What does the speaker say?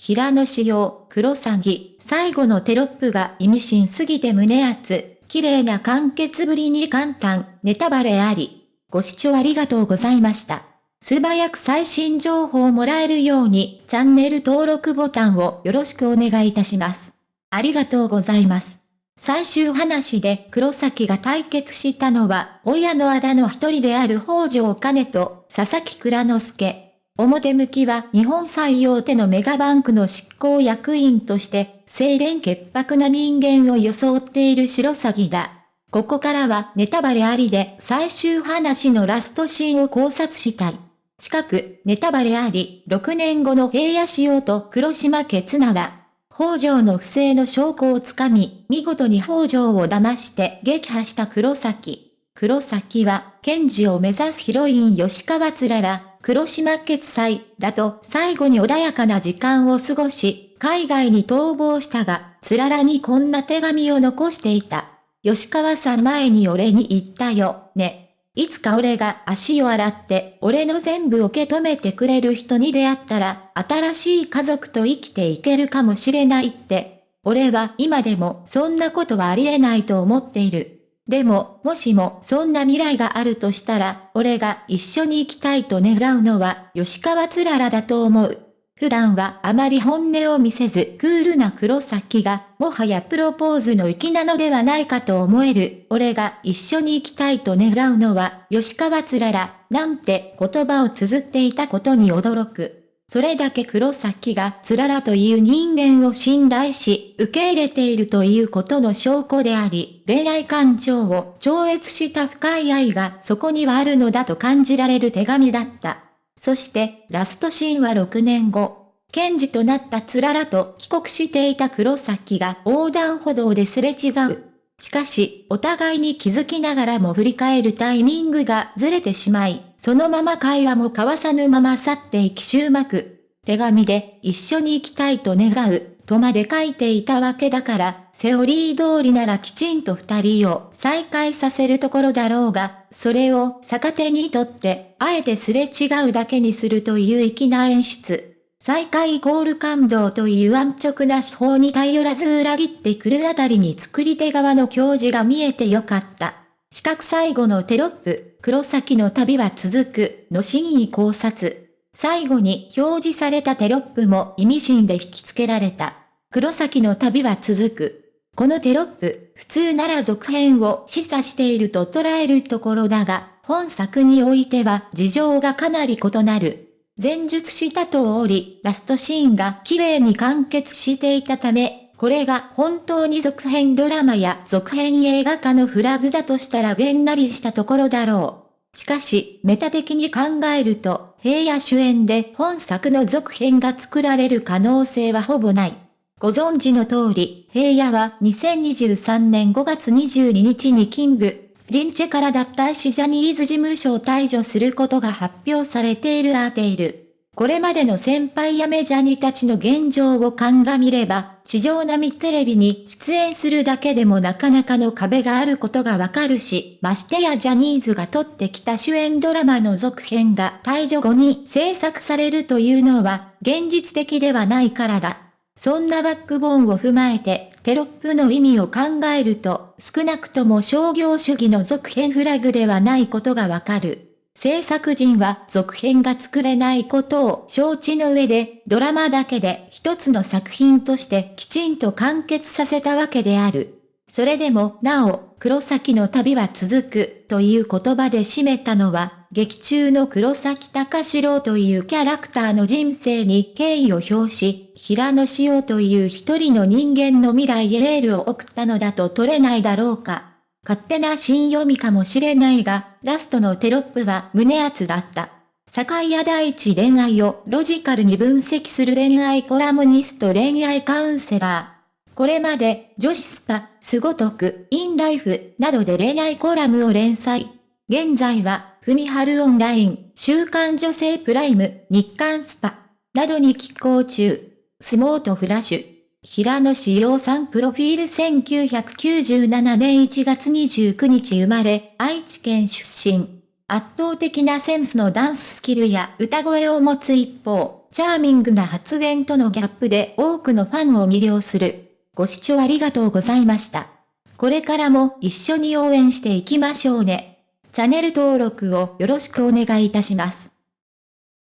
平野紫耀、黒詐欺、最後のテロップが意味深すぎて胸熱、綺麗な完結ぶりに簡単、ネタバレあり。ご視聴ありがとうございました。素早く最新情報をもらえるように、チャンネル登録ボタンをよろしくお願いいたします。ありがとうございます。最終話で黒崎が対決したのは、親のあだの一人である北条兼と佐々木蔵之介。表向きは日本最大手のメガバンクの執行役員として、清廉潔白な人間を装っている白鷺だ。ここからはネタバレありで最終話のラストシーンを考察したい。近く、ネタバレあり、6年後の平野仕様と黒島決なら、北条の不正の証拠をつかみ、見事に北条を騙して撃破した黒崎。黒崎は、検事を目指すヒロイン吉川つらら、黒島決済だと最後に穏やかな時間を過ごし、海外に逃亡したが、つららにこんな手紙を残していた。吉川さん前に俺に言ったよ、ね。いつか俺が足を洗って俺の全部受け止めてくれる人に出会ったら、新しい家族と生きていけるかもしれないって。俺は今でもそんなことはありえないと思っている。でも、もしもそんな未来があるとしたら、俺が一緒に行きたいと願うのは吉川つららだと思う。普段はあまり本音を見せずクールな黒崎が、もはやプロポーズの粋なのではないかと思える。俺が一緒に行きたいと願うのは、吉川つらら、なんて言葉を綴っていたことに驚く。それだけ黒崎がつららという人間を信頼し、受け入れているということの証拠であり、恋愛感情を超越した深い愛がそこにはあるのだと感じられる手紙だった。そして、ラストシーンは6年後。検事となったつららと帰国していた黒崎が横断歩道ですれ違う。しかし、お互いに気づきながらも振り返るタイミングがずれてしまい、そのまま会話も交わさぬまま去っていき終幕。手紙で一緒に行きたいと願う、とまで書いていたわけだから、セオリー通りならきちんと二人を再会させるところだろうが、それを逆手にとって、あえてすれ違うだけにするという粋な演出。再開イコール感動という安直な手法に頼らず裏切ってくるあたりに作り手側の教示が見えてよかった。四角最後のテロップ、黒崎の旅は続く、の真意考察。最後に表示されたテロップも意味深で引き付けられた。黒崎の旅は続く。このテロップ、普通なら続編を示唆していると捉えるところだが、本作においては事情がかなり異なる。前述した通り、ラストシーンが綺麗に完結していたため、これが本当に続編ドラマや続編映画化のフラグだとしたらげんなりしたところだろう。しかし、メタ的に考えると、平野主演で本作の続編が作られる可能性はほぼない。ご存知の通り、平野は2023年5月22日にキング、リンチェから脱退しジャニーズ事務所を退場することが発表されているアーテイル。これまでの先輩やメジャーにたちの現状を鑑みれば、地上並みテレビに出演するだけでもなかなかの壁があることがわかるし、ましてやジャニーズが撮ってきた主演ドラマの続編が退場後に制作されるというのは、現実的ではないからだ。そんなバックボーンを踏まえて、テロップの意味を考えると、少なくとも商業主義の続編フラグではないことがわかる。制作陣は続編が作れないことを承知の上で、ドラマだけで一つの作品としてきちんと完結させたわけである。それでもなお、黒崎の旅は続くという言葉で締めたのは、劇中の黒崎隆史郎というキャラクターの人生に敬意を表し、平野紫耀という一人の人間の未来へエールを送ったのだと取れないだろうか。勝手な深読みかもしれないが、ラストのテロップは胸熱だった。堺屋大地恋愛をロジカルに分析する恋愛コラムニスト恋愛カウンセラー。これまで、女子 SPA、スゴ得、 In Life、などで恋愛コラムを連載。現在は、ふみはるオンライン、週刊女性 PRIME、日刊 SPA、などに寄稿中。 Smart FLASH。平野紫耀さんプロフィール1997年1月29日生まれ、愛知県出身。圧倒的なセンスのダンススキルや歌声を持つ一方、チャーミングな発言とのギャップで多くのファンを魅了する。ご視聴ありがとうございました。これからも一緒に応援していきましょうね。チャンネル登録をよろしくお願いいたします。